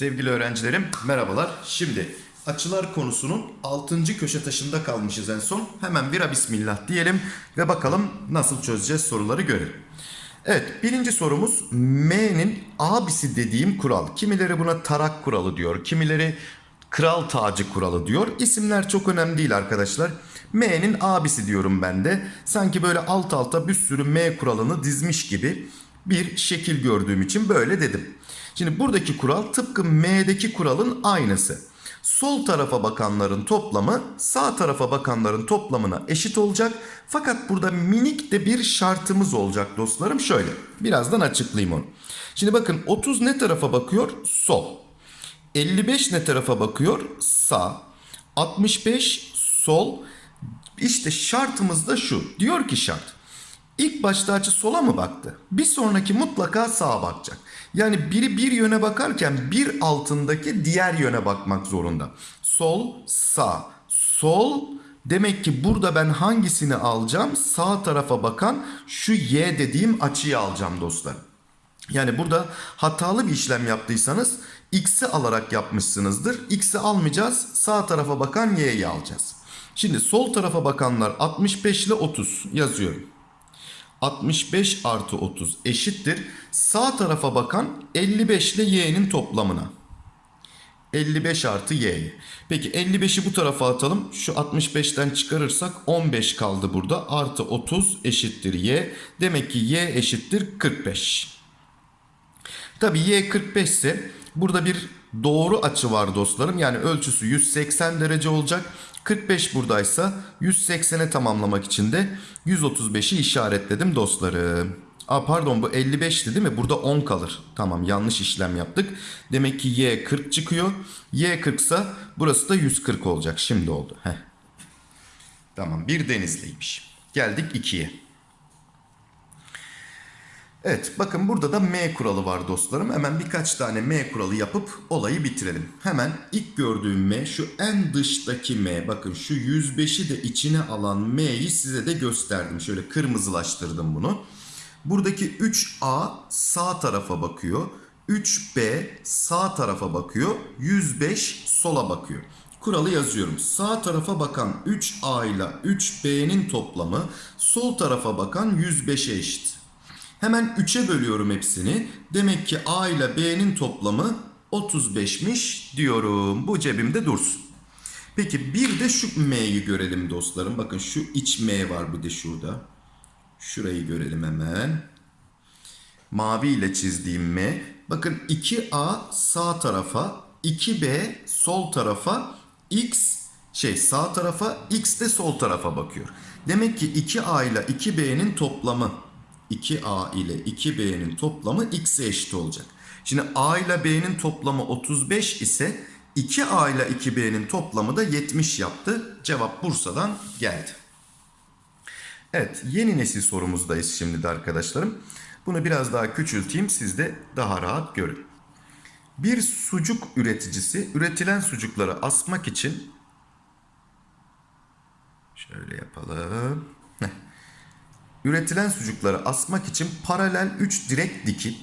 Sevgili öğrencilerim merhabalar. Şimdi açılar konusunun 6. köşe taşında kalmışız en son. Hemen bira bismillah diyelim ve bakalım nasıl çözeceğiz soruları görelim. Evet birinci sorumuz M'nin abisi dediğim kural. Kimileri buna tarak kuralı diyor. Kimileri kral tacı kuralı diyor. İsimler çok önemli değil arkadaşlar. M'nin abisi diyorum ben de. Sanki böyle alt alta bir sürü M kuralını dizmiş gibi bir şekil gördüğüm için böyle dedim. Şimdi buradaki kural tıpkı M'deki kuralın aynısı. Sol tarafa bakanların toplamı sağ tarafa bakanların toplamına eşit olacak. Fakat burada minik de bir şartımız olacak dostlarım. Şöyle birazdan açıklayayım onu. Şimdi bakın 30 ne tarafa bakıyor? Sol. 55 ne tarafa bakıyor? Sağ. 65 sol. İşte şartımız da şu. Diyor ki şart. İlk başta açı sola mı baktı? Bir sonraki mutlaka sağa bakacak. Yani biri bir yöne bakarken bir altındaki diğer yöne bakmak zorunda. Sol, sağ, sol. Demek ki burada ben hangisini alacağım? Sağ tarafa bakan şu y dediğim açıyı alacağım dostlar. Yani burada hatalı bir işlem yaptıysanız x'i alarak yapmışsınızdır. X'i almayacağız. Sağ tarafa bakan y'yi alacağız. Şimdi sol tarafa bakanlar 65 ile 30 yazıyorum. 65 artı 30 eşittir. Sağ tarafa bakan 55 ile y'nin toplamına. 55 artı y. Peki 55'i bu tarafa atalım. Şu 65'ten çıkarırsak 15 kaldı burada. Artı 30 eşittir y. Demek ki y eşittir 45. Tabi y 45 ise burada bir doğru açı var dostlarım. Yani ölçüsü 180 derece olacak. 45 buradaysa 180'e tamamlamak için de 135'i işaretledim dostlarım. Aa, pardon bu 55'ti değil mi? Burada 10 kalır. Tamam yanlış işlem yaptık. Demek ki y 40 çıkıyor. y 40 ise burası da 140 olacak. Şimdi oldu. Heh. Tamam bir denizliymiş. Geldik 2'ye. Evet bakın burada da M kuralı var dostlarım. Hemen birkaç tane M kuralı yapıp olayı bitirelim. Hemen ilk gördüğüm M şu en dıştaki M. Bakın şu 105'i de içine alan M'yi size de gösterdim. Şöyle kırmızılaştırdım bunu. Buradaki 3A sağ tarafa bakıyor. 3B sağ tarafa bakıyor. 105 sola bakıyor. Kuralı yazıyorum. Sağ tarafa bakan 3A ile 3B'nin toplamı sol tarafa bakan 105'e eşit. Hemen 3'e bölüyorum hepsini. Demek ki A ile B'nin toplamı 35'miş diyorum. Bu cebimde dursun. Peki bir de şu M'yi görelim dostlarım. Bakın şu iç M var bir de şurada. Şurayı görelim hemen. Mavi ile çizdiğim M. Bakın 2A sağ tarafa, 2B sol tarafa, X şey sağ tarafa, X de sol tarafa bakıyor. Demek ki 2A ile 2B'nin toplamı 2A ile 2B'nin toplamı X'e eşit olacak. Şimdi A ile B'nin toplamı 35 ise 2A ile 2B'nin toplamı da 70 yaptı. Cevap Bursa'dan geldi. Evet yeni nesil sorumuzdayız şimdi de arkadaşlarım. Bunu biraz daha küçülteyim siz de daha rahat görün. Bir sucuk üreticisi üretilen sucukları asmak için şöyle yapalım. Heh. Üretilen sucukları asmak için paralel 3 direk dikip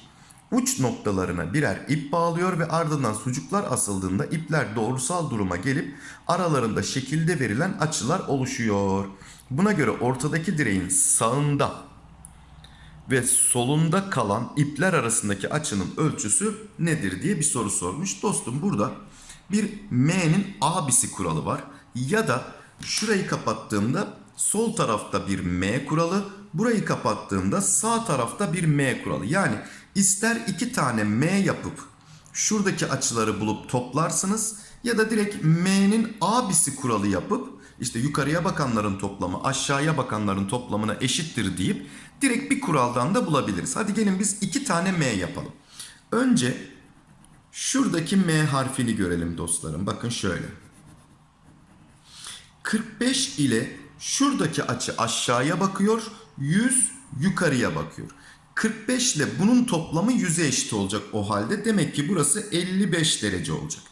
uç noktalarına birer ip bağlıyor ve ardından sucuklar asıldığında ipler doğrusal duruma gelip aralarında şekilde verilen açılar oluşuyor. Buna göre ortadaki direğin sağında ve solunda kalan ipler arasındaki açının ölçüsü nedir diye bir soru sormuş. Dostum burada bir M'nin abisi kuralı var ya da şurayı kapattığımda sol tarafta bir M kuralı, burayı kapattığımda sağ tarafta bir M kuralı. Yani ister iki tane M yapıp şuradaki açıları bulup toplarsınız ya da direkt M'nin abisi kuralı yapıp işte yukarıya bakanların toplamı aşağıya bakanların toplamına eşittir deyip direkt bir kuraldan da bulabiliriz. Hadi gelin biz iki tane M yapalım. Önce şuradaki M harfini görelim dostlarım. Bakın şöyle. 45 ile şuradaki açı aşağıya bakıyor, 100 yukarıya bakıyor. 45 ile bunun toplamı 100'e eşit olacak o halde. Demek ki burası 55 derece olacak.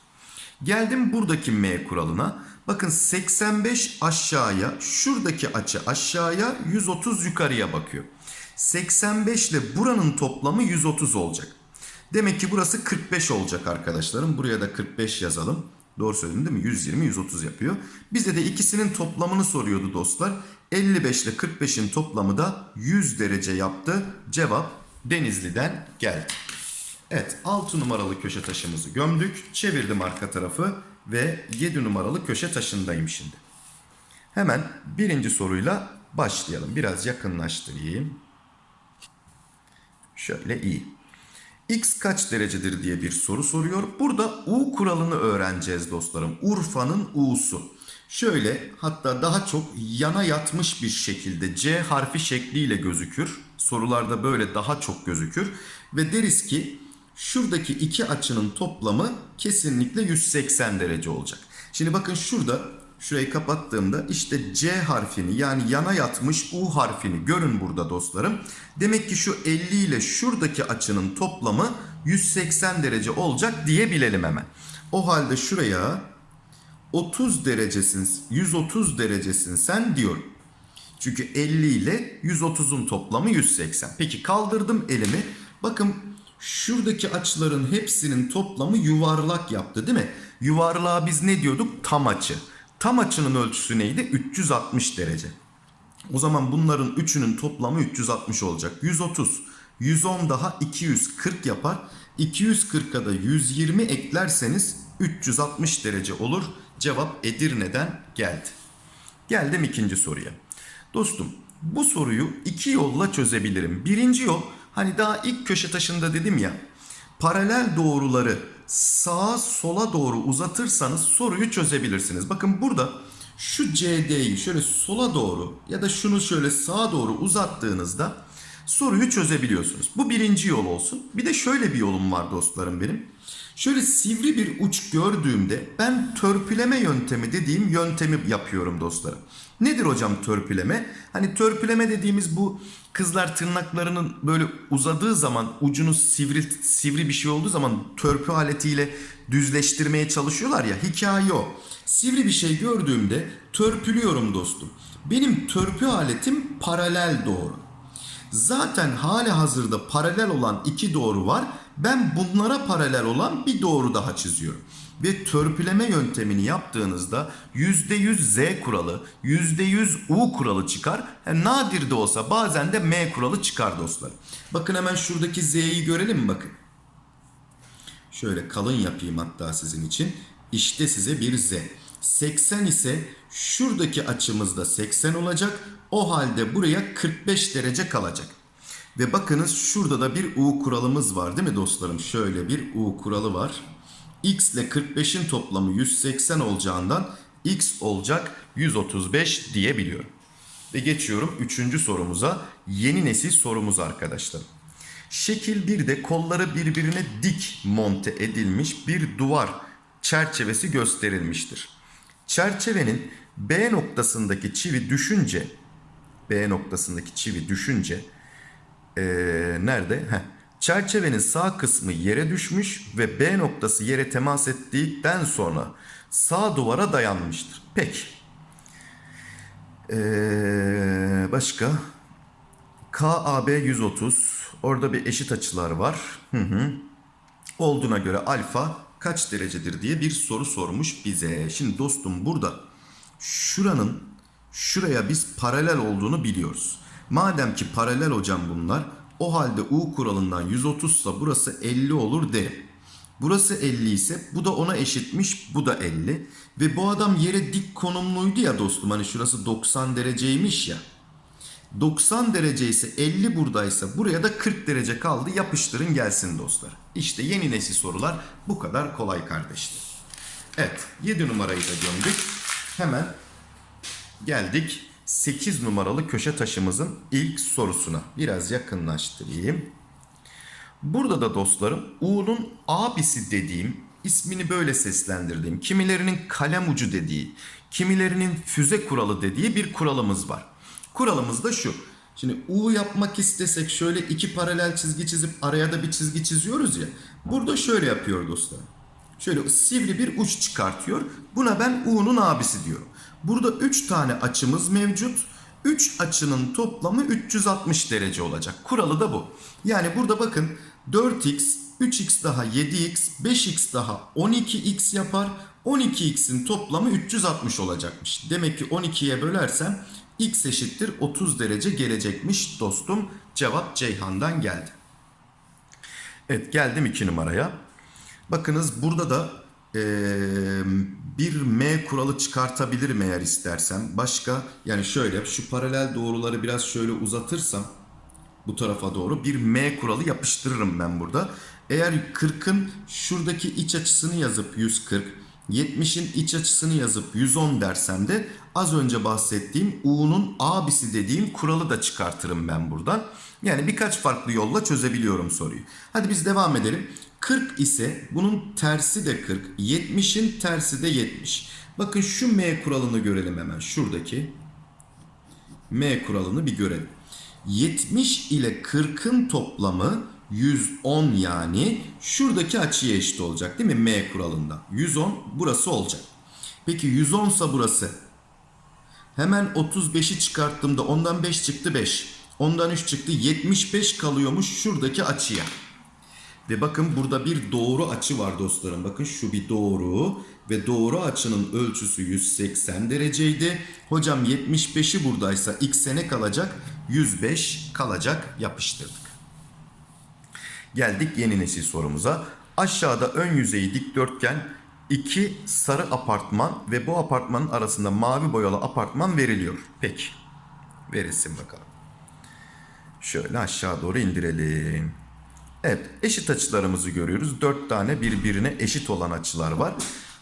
Geldim buradaki M kuralına. Bakın 85 aşağıya, şuradaki açı aşağıya, 130 yukarıya bakıyor. 85 ile buranın toplamı 130 olacak. Demek ki burası 45 olacak arkadaşlarım. Buraya da 45 yazalım. Doğru söyledim değil mi? 120, 130 yapıyor. Bize de ikisinin toplamını soruyordu dostlar. 55 ile 45'in toplamı da 100 derece yaptı. Cevap Denizli'den geldi. Evet 6 numaralı köşe taşımızı gömdük. Çevirdim arka tarafı ve 7 numaralı köşe taşındayım şimdi. Hemen birinci soruyla başlayalım. Biraz yakınlaştırayım. Şöyle iyi. X kaç derecedir diye bir soru soruyor. Burada U kuralını öğreneceğiz dostlarım. Urfa'nın U'su. Şöyle hatta daha çok yana yatmış bir şekilde C harfi şekliyle gözükür. Sorularda böyle daha çok gözükür. Ve deriz ki şuradaki iki açının toplamı kesinlikle 180 derece olacak. Şimdi bakın şurada şurayı kapattığımda işte C harfini yani yana yatmış U harfini görün burada dostlarım. Demek ki şu 50 ile şuradaki açının toplamı 180 derece olacak diyebilelim hemen. O halde şuraya 30 derecesin 130 derecesin sen diyorum. Çünkü 50 ile 130'un toplamı 180. Peki kaldırdım elimi. Bakın şuradaki açıların hepsinin toplamı yuvarlak yaptı değil mi? Yuvarlığa biz ne diyorduk? Tam açı. Tam açının ölçüsü neydi? 360 derece. O zaman bunların üçünün toplamı 360 olacak. 130, 110 daha 240 yapar. 240'a da 120 eklerseniz 360 derece olur. Cevap Edirne'den geldi. Geldim ikinci soruya. Dostum bu soruyu iki yolla çözebilirim. Birinci yol hani daha ilk köşe taşında dedim ya paralel doğruları sağa sola doğru uzatırsanız soruyu çözebilirsiniz. Bakın burada şu CD'yi şöyle sola doğru ya da şunu şöyle sağa doğru uzattığınızda soruyu çözebiliyorsunuz. Bu birinci yol olsun. Bir de şöyle bir yolum var dostlarım benim. Şöyle sivri bir uç gördüğümde ben törpüleme yöntemi dediğim yöntemi yapıyorum dostlarım. Nedir hocam törpüleme? Hani törpüleme dediğimiz bu kızlar tırnaklarının böyle uzadığı zaman ucunu sivri sivri bir şey olduğu zaman törpü aletiyle düzleştirmeye çalışıyorlar ya hikaye o. Sivri bir şey gördüğümde törpülüyorum dostum. Benim törpü aletim paralel doğru. Zaten hali hazırda paralel olan iki doğru var. Ben bunlara paralel olan bir doğru daha çiziyorum. Ve törpüleme yöntemini yaptığınızda %100 Z kuralı, %100 U kuralı çıkar. Yani nadir de olsa bazen de M kuralı çıkar dostlar. Bakın hemen şuradaki Z'yi görelim bakın. Şöyle kalın yapayım hatta sizin için. İşte size bir Z. 80 ise şuradaki açımızda 80 olacak. O halde buraya 45 derece kalacak. Ve bakınız şurada da bir U kuralımız var değil mi dostlarım? Şöyle bir U kuralı var. X ile 45'in toplamı 180 olacağından X olacak 135 diyebiliyorum. Ve geçiyorum 3. sorumuza. Yeni nesil sorumuz arkadaşlar. Şekil 1'de kolları birbirine dik monte edilmiş bir duvar çerçevesi gösterilmiştir. Çerçevenin B noktasındaki çivi düşünce B noktasındaki çivi düşünce ee, nerede? Heh. Çerçevenin sağ kısmı yere düşmüş ve B noktası yere temas ettikten sonra sağ duvara dayanmıştır. Peki. Ee, başka? KAB 130. Orada bir eşit açılar var. Hı hı. Olduğuna göre alfa kaç derecedir diye bir soru sormuş bize. Şimdi dostum burada şuranın şuraya biz paralel olduğunu biliyoruz. Madem ki paralel hocam bunlar o halde U kuralından 130 ise burası 50 olur derim. Burası 50 ise bu da ona eşitmiş bu da 50. Ve bu adam yere dik konumluydu ya dostum hani şurası 90 dereceymiş ya. 90 derece ise 50 buradaysa buraya da 40 derece kaldı yapıştırın gelsin dostlar. İşte yeni nesil sorular bu kadar kolay kardeşler. Evet 7 numarayı da gömdük. Hemen geldik 8 numaralı köşe taşımızın ilk sorusuna. Biraz yakınlaştırayım. Burada da dostlarım U'nun abisi dediğim ismini böyle seslendirdiğim kimilerinin kalem ucu dediği kimilerinin füze kuralı dediği bir kuralımız var. Kuralımız da şu. Şimdi U yapmak istesek şöyle iki paralel çizgi çizip araya da bir çizgi çiziyoruz ya. Burada şöyle yapıyor dostlar. Şöyle sivri bir uç çıkartıyor. Buna ben U'nun abisi diyorum. Burada 3 tane açımız mevcut. 3 açının toplamı 360 derece olacak. Kuralı da bu. Yani burada bakın 4x, 3x daha 7x, 5x daha 12x yapar. 12x'in toplamı 360 olacakmış. Demek ki 12'ye bölersem x eşittir 30 derece gelecekmiş dostum. Cevap Ceyhan'dan geldi. Evet geldim 2 numaraya. Bakınız burada da eee, bir M kuralı çıkartabilirim eğer istersem. Başka yani şöyle şu paralel doğruları biraz şöyle uzatırsam bu tarafa doğru bir M kuralı yapıştırırım ben burada. Eğer 40'ın şuradaki iç açısını yazıp 140, 70'in iç açısını yazıp 110 dersem de az önce bahsettiğim U'nun abisi dediğim kuralı da çıkartırım ben buradan. Yani birkaç farklı yolla çözebiliyorum soruyu. Hadi biz devam edelim. 40 ise bunun tersi de 40, 70'in tersi de 70. Bakın şu M kuralını görelim hemen şuradaki. M kuralını bir görelim. 70 ile 40'ın toplamı 110 yani şuradaki açıya eşit olacak değil mi M kuralında? 110 burası olacak. Peki 110 ise burası. Hemen 35'i çıkarttığımda ondan 5 çıktı 5. Ondan 3 çıktı 75 kalıyormuş şuradaki açıya. Ve bakın burada bir doğru açı var dostlarım. Bakın şu bir doğru ve doğru açının ölçüsü 180 dereceydi. Hocam 75'i buradaysa x'e ne kalacak? 105 kalacak yapıştırdık. Geldik yeni nesil sorumuza. Aşağıda ön yüzeyi dikdörtgen iki sarı apartman ve bu apartmanın arasında mavi boyalı apartman veriliyor. Peki. Verilsin bakalım. Şöyle aşağı doğru indirelim. Evet eşit açılarımızı görüyoruz. Dört tane birbirine eşit olan açılar var.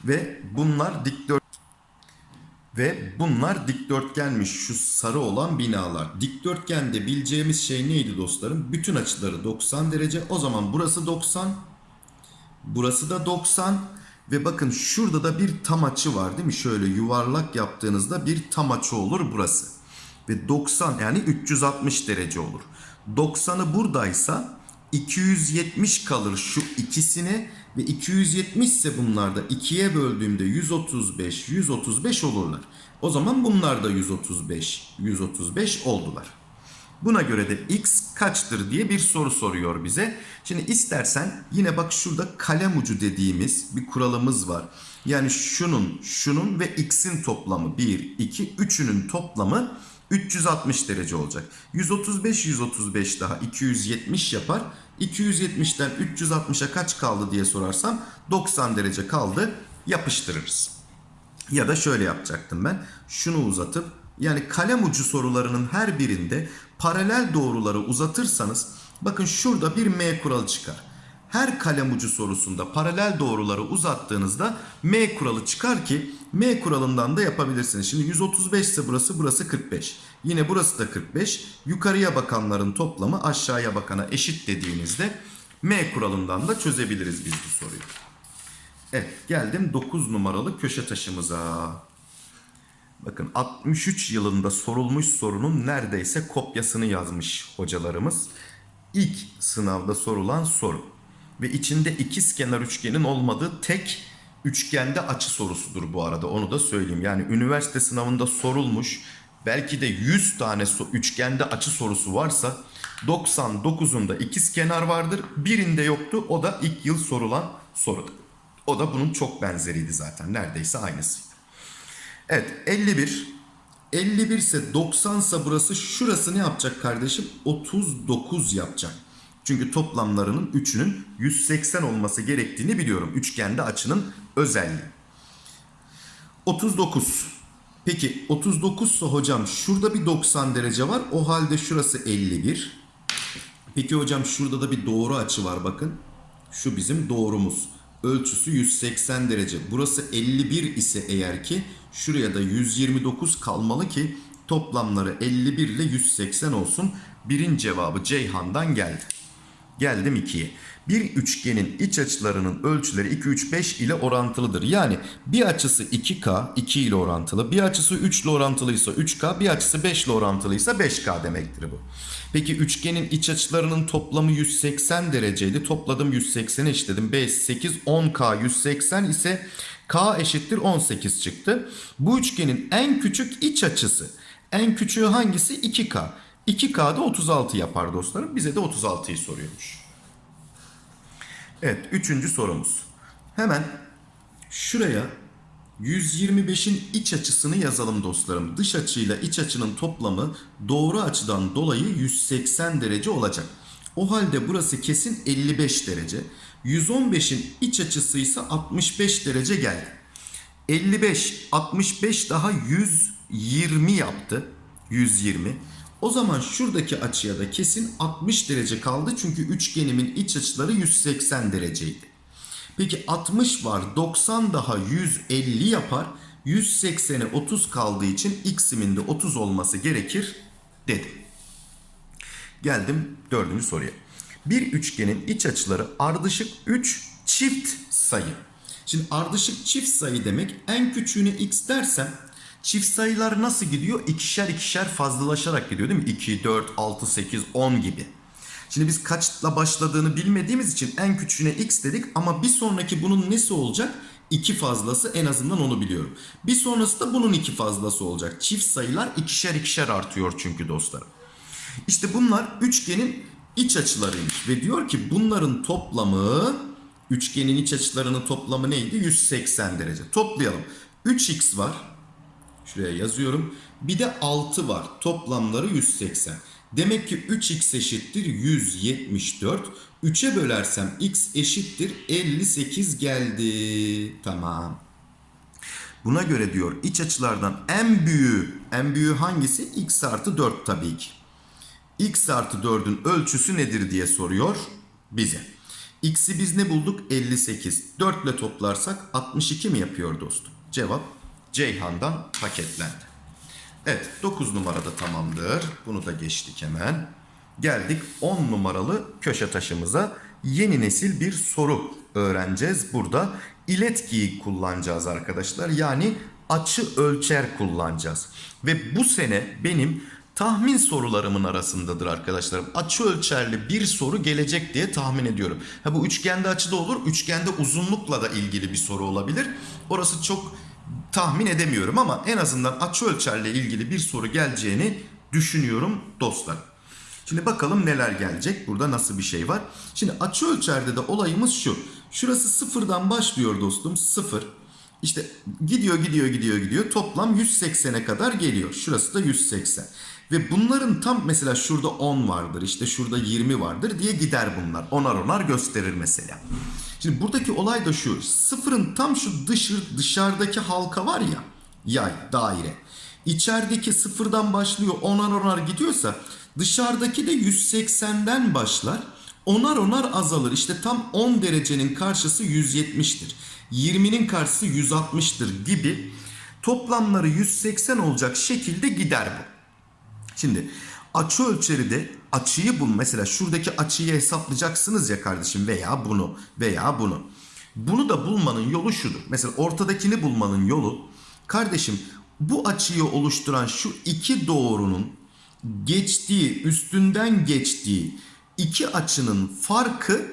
Ve bunlar dikdört ve bunlar dikdörtgenmiş şu sarı olan binalar. Dikdörtgende bileceğimiz şey neydi dostlarım? Bütün açıları 90 derece. O zaman burası 90. Burası da 90. Ve bakın şurada da bir tam açı var değil mi? Şöyle yuvarlak yaptığınızda bir tam açı olur burası. Ve 90 yani 360 derece olur. 90'ı buradaysa 270 kalır şu ikisine ve 270 ise bunlar da 2'ye böldüğümde 135 135 olurlar. O zaman bunlar da 135 135 oldular. Buna göre de x kaçtır diye bir soru soruyor bize. Şimdi istersen yine bak şurada kalem ucu dediğimiz bir kuralımız var. Yani şunun, şunun ve x'in toplamı 1, 2, 3'ünün toplamı 360 derece olacak. 135 135 daha 270 yapar. 270'ten 360'a kaç kaldı diye sorarsam 90 derece kaldı. Yapıştırırız. Ya da şöyle yapacaktım ben. Şunu uzatıp yani kalem ucu sorularının her birinde paralel doğruları uzatırsanız bakın şurada bir M kuralı çıkar. Her kalem ucu sorusunda paralel doğruları uzattığınızda M kuralı çıkar ki M kuralından da yapabilirsiniz. Şimdi 135 ise burası burası 45. Yine burası da 45. Yukarıya bakanların toplamı aşağıya bakana eşit dediğinizde M kuralından da çözebiliriz biz bu soruyu. Evet geldim 9 numaralı köşe taşımıza. Bakın 63 yılında sorulmuş sorunun neredeyse kopyasını yazmış hocalarımız. İlk sınavda sorulan soru. Ve içinde ikiz kenar üçgenin olmadığı tek üçgende açı sorusudur bu arada. Onu da söyleyeyim. Yani üniversite sınavında sorulmuş belki de 100 tane üçgende açı sorusu varsa 99'unda ikiz kenar vardır. Birinde yoktu. O da ilk yıl sorulan sorudu. O da bunun çok benzeriydi zaten. Neredeyse aynısıydı. Evet 51. 51 ise 90 ise burası şurası ne yapacak kardeşim? 39 yapacak. Çünkü toplamlarının 3'ünün 180 olması gerektiğini biliyorum. Üçgende açının özelliği. 39. Peki 39 ise hocam şurada bir 90 derece var. O halde şurası 51. Peki hocam şurada da bir doğru açı var bakın. Şu bizim doğrumuz. Ölçüsü 180 derece. Burası 51 ise eğer ki şuraya da 129 kalmalı ki toplamları 51 ile 180 olsun. Birin cevabı Ceyhan'dan geldi. Geldim 2'ye. Bir üçgenin iç açılarının ölçüleri 2, 3, 5 ile orantılıdır. Yani bir açısı 2K 2 ile orantılı, bir açısı 3 ile orantılıysa 3K, bir açısı 5 ile orantılıysa 5K demektir bu. Peki üçgenin iç açılarının toplamı 180 dereceydi. Topladım 180'e eşitledim. 5, 8, 10K 180 ise K eşittir 18 çıktı. Bu üçgenin en küçük iç açısı. En küçüğü hangisi? 2K. 2K'da 36 yapar dostlarım. Bize de 36'yı soruyormuş. Evet, üçüncü sorumuz. Hemen şuraya 125'in iç açısını yazalım dostlarım. Dış açıyla iç açının toplamı doğru açıdan dolayı 180 derece olacak. O halde burası kesin 55 derece. 115'in iç açısı ise 65 derece geldi. 55, 65 daha 120 yaptı. 120. O zaman şuradaki açıya da kesin 60 derece kaldı. Çünkü üçgenimin iç açıları 180 dereceydi. Peki 60 var 90 daha 150 yapar. 180'e 30 kaldığı için x'imin de 30 olması gerekir dedim. Geldim dördüncü soruya. Bir üçgenin iç açıları ardışık 3 çift sayı. Şimdi ardışık çift sayı demek en küçüğüne x dersem çift sayılar nasıl gidiyor? İkişer ikişer fazlalaşarak gidiyor değil mi? 2, 4, 6, 8, 10 gibi. Şimdi biz kaçla başladığını bilmediğimiz için en küçüğüne x dedik ama bir sonraki bunun nesi olacak? 2 fazlası en azından onu biliyorum. Bir sonrası da bunun 2 fazlası olacak. Çift sayılar ikişer ikişer artıyor çünkü dostlarım. İşte bunlar üçgenin iç açılarıymış ve diyor ki bunların toplamı üçgenin iç açılarının toplamı neydi? 180 derece. Toplayalım. 3x var. Şuraya yazıyorum. Bir de 6 var. Toplamları 180. Demek ki 3x eşittir 174. 3'e bölersem x eşittir 58 geldi. Tamam. Buna göre diyor iç açılardan en büyüğü, en büyüğü hangisi? x artı 4 tabii ki. x artı 4'ün ölçüsü nedir diye soruyor bize. x'i biz ne bulduk? 58. 4 ile toplarsak 62 mi yapıyor dostum? Cevap Ceyhan'dan paketlendi. Evet 9 numarada tamamdır. Bunu da geçtik hemen. Geldik 10 numaralı köşe taşımıza. Yeni nesil bir soru öğreneceğiz. Burada iletkiyi kullanacağız arkadaşlar. Yani açı ölçer kullanacağız. Ve bu sene benim tahmin sorularımın arasındadır arkadaşlarım. Açı ölçerli bir soru gelecek diye tahmin ediyorum. Ha bu üçgende açıda olur. Üçgende uzunlukla da ilgili bir soru olabilir. Orası çok tahmin edemiyorum ama en azından açı ölçerle ilgili bir soru geleceğini düşünüyorum dostlar. Şimdi bakalım neler gelecek. Burada nasıl bir şey var. Şimdi açı ölçerde de olayımız şu. Şurası sıfırdan başlıyor dostum. Sıfır. İşte gidiyor gidiyor gidiyor gidiyor. Toplam 180'e kadar geliyor. Şurası da 180. Ve bunların tam mesela şurada 10 vardır. işte şurada 20 vardır diye gider bunlar. Onar onar gösterir mesela. Şimdi buradaki olay da şu. Sıfırın tam şu dışı, dışarıdaki halka var ya. Yay, daire. İçerideki sıfırdan başlıyor onar onar gidiyorsa dışarıdaki de 180'den başlar. Onar onar azalır. İşte tam 10 derecenin karşısı 170'tir. 20'nin karşısı 160'tır gibi toplamları 180 olacak şekilde gider bu. Şimdi açı ölçeri de açıyı bul. Mesela şuradaki açıyı hesaplayacaksınız ya kardeşim veya bunu veya bunu. Bunu da bulmanın yolu şudur. Mesela ortadakini bulmanın yolu kardeşim bu açıyı oluşturan şu iki doğrunun geçtiği, üstünden geçtiği iki açının farkı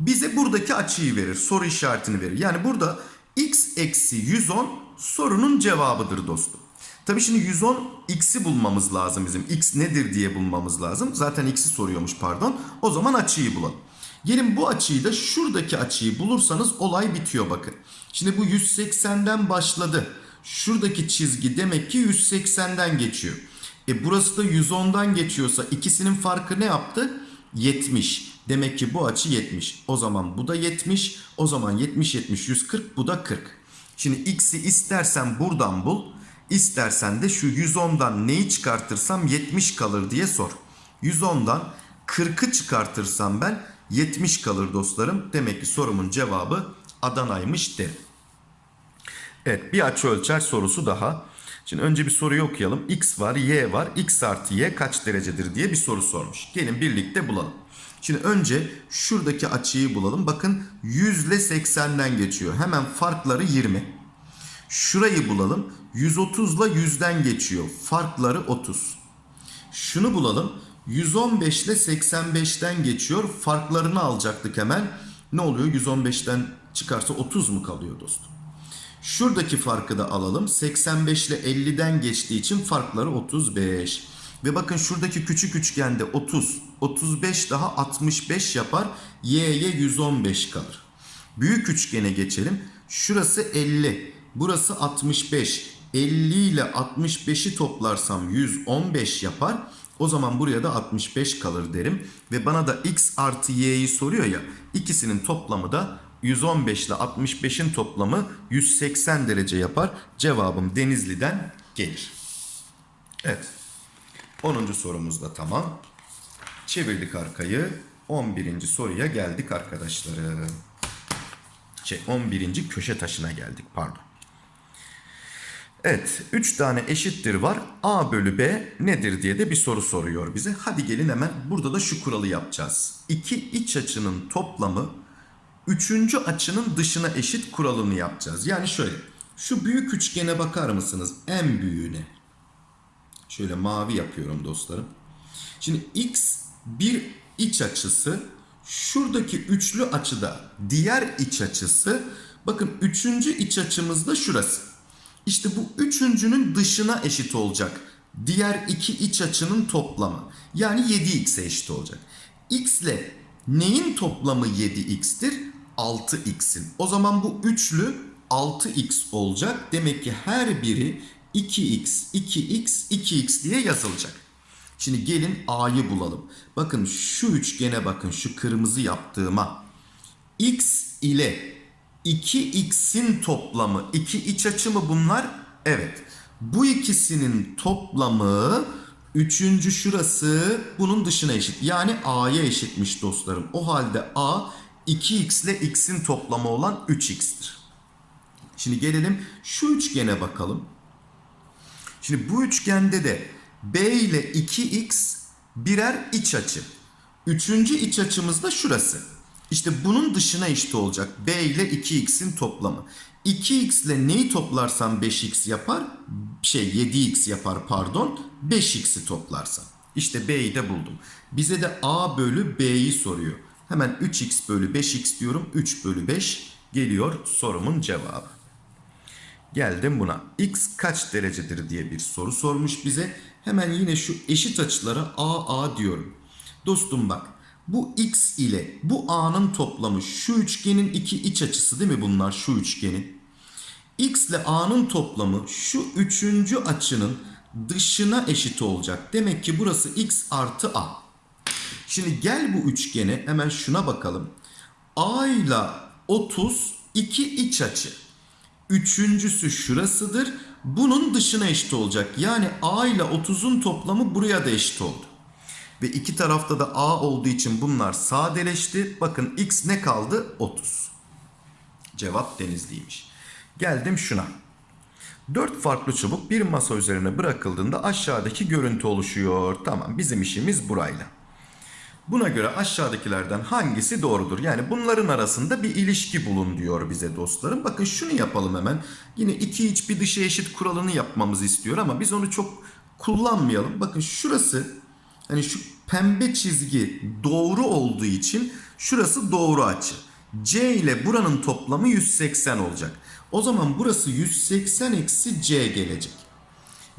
bize buradaki açıyı verir. Soru işaretini verir. Yani burada x eksi 110 sorunun cevabıdır dostum. Tabii şimdi 110 x'i bulmamız lazım bizim. x nedir diye bulmamız lazım. Zaten x'i soruyormuş pardon. O zaman açıyı bulalım. Gelin bu açıyı da şuradaki açıyı bulursanız olay bitiyor bakın. Şimdi bu 180'den başladı. Şuradaki çizgi demek ki 180'den geçiyor. E burası da 110'dan geçiyorsa ikisinin farkı ne yaptı? 70. Demek ki bu açı 70. O zaman bu da 70. O zaman 70 70 140 bu da 40. Şimdi x'i istersen buradan bul. İstersen de şu 110'dan neyi çıkartırsam 70 kalır diye sor. 110'dan 40'ı çıkartırsam ben 70 kalır dostlarım. Demek ki sorumun cevabı Adana'ymış derim. Evet bir açı ölçer sorusu daha. Şimdi önce bir soruyu okuyalım. X var, Y var. X artı Y kaç derecedir diye bir soru sormuş. Gelin birlikte bulalım. Şimdi önce şuradaki açıyı bulalım. Bakın 100 ile 80'den geçiyor. Hemen farkları 20. Şurayı bulalım. 130 ile 100'den geçiyor. Farkları 30. Şunu bulalım. 115 ile 85'ten geçiyor. Farklarını alacaktık hemen. Ne oluyor? 115'ten çıkarsa 30 mu kalıyor dostum? Şuradaki farkı da alalım. 85 ile 50'den geçtiği için farkları 35. Ve bakın şuradaki küçük üçgende 30, 35 daha 65 yapar. Y'ye 115 kalır. Büyük üçgene geçelim. Şurası 50, burası 65. 50 ile 65'i toplarsam 115 yapar. O zaman buraya da 65 kalır derim. Ve bana da x artı y'yi soruyor ya. İkisinin toplamı da 115 ile 65'in toplamı 180 derece yapar. Cevabım Denizli'den gelir. Evet. 10. sorumuz da tamam. Çevirdik arkayı. 11. soruya geldik arkadaşlarım. Şey 11. köşe taşına geldik pardon. Evet 3 tane eşittir var. A bölü B nedir diye de bir soru soruyor bize. Hadi gelin hemen burada da şu kuralı yapacağız. İki iç açının toplamı üçüncü açının dışına eşit kuralını yapacağız. Yani şöyle şu büyük üçgene bakar mısınız? En büyüğüne. Şöyle mavi yapıyorum dostlarım. Şimdi x bir iç açısı şuradaki üçlü açıda diğer iç açısı bakın üçüncü iç açımız da şurası. İşte bu üçüncünün dışına eşit olacak. Diğer iki iç açının toplamı. Yani 7x'e eşit olacak. x ile neyin toplamı 7x'tir? 6x'in. O zaman bu üçlü 6x olacak. Demek ki her biri 2x, 2x, 2x diye yazılacak. Şimdi gelin A'yı bulalım. Bakın şu üçgene bakın şu kırmızı yaptığıma. X ile 2x'in toplamı. iki iç açı mı bunlar? Evet. Bu ikisinin toplamı üçüncü şurası bunun dışına eşit. Yani A'ya eşitmiş dostlarım. O halde A 2x ile x'in toplamı olan 3x'tir. Şimdi gelelim şu üçgene bakalım. Şimdi bu üçgende de B ile 2x birer iç açı. Üçüncü iç açımız da şurası. İşte bunun dışına eşit olacak. B ile 2x'in toplamı. 2x ile neyi toplarsam 5x yapar? Şey 7x yapar pardon. 5x'i toplarsam. İşte B'yi de buldum. Bize de A bölü B'yi soruyor. Hemen 3x bölü 5x diyorum. 3 bölü 5 geliyor sorumun cevabı. Geldim buna. X kaç derecedir diye bir soru sormuş bize. Hemen yine şu eşit açılara A A diyorum. Dostum bak. Bu x ile bu a'nın toplamı şu üçgenin iki iç açısı değil mi bunlar şu üçgenin? x ile a'nın toplamı şu üçüncü açının dışına eşit olacak. Demek ki burası x artı a. Şimdi gel bu üçgene hemen şuna bakalım. a ile 30 iki iç açı. Üçüncüsü şurasıdır. Bunun dışına eşit olacak. Yani a ile 30'un toplamı buraya da eşit oldu. Ve iki tarafta da a olduğu için bunlar sadeleşti. Bakın x ne kaldı? 30. Cevap Denizli'ymiş. Geldim şuna. Dört farklı çubuk bir masa üzerine bırakıldığında aşağıdaki görüntü oluşuyor. Tamam bizim işimiz burayla. Buna göre aşağıdakilerden hangisi doğrudur? Yani bunların arasında bir ilişki bulun diyor bize dostlarım. Bakın şunu yapalım hemen. Yine iki iç bir dışı eşit kuralını yapmamızı istiyor ama biz onu çok kullanmayalım. Bakın şurası hani şu pembe çizgi doğru olduğu için şurası doğru açı. C ile buranın toplamı 180 olacak. O zaman burası 180 eksi C gelecek.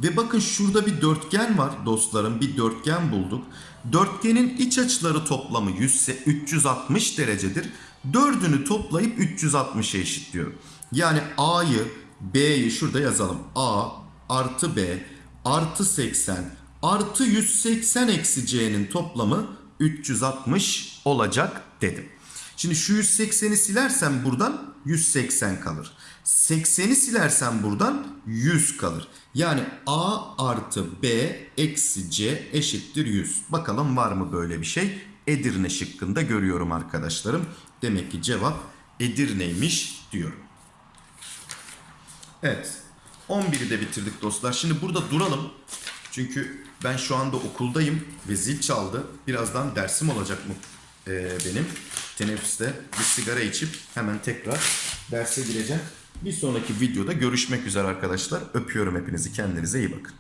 Ve bakın şurada bir dörtgen var dostlarım. Bir dörtgen bulduk. Dörtgenin iç açıları toplamı 100, 360 derecedir. Dördünü toplayıp 360'a eşitliyorum. Yani A'yı B'yi şurada yazalım. A artı B artı 80 artı 180 eksi C'nin toplamı 360 olacak dedim. Şimdi şu 180'i silersem buradan 180 kalır. 80'i silersem buradan 100 kalır. Yani A artı B eksi C eşittir 100. Bakalım var mı böyle bir şey? Edirne şıkkında görüyorum arkadaşlarım. Demek ki cevap Edirne'ymiş diyorum. Evet. 11'i de bitirdik dostlar. Şimdi burada duralım. Çünkü ben şu anda okuldayım ve zil çaldı. Birazdan dersim olacak mı? e, benim. Teneffüste bir sigara içip hemen tekrar derse gireceğim. Bir sonraki videoda görüşmek üzere arkadaşlar. Öpüyorum hepinizi. Kendinize iyi bakın.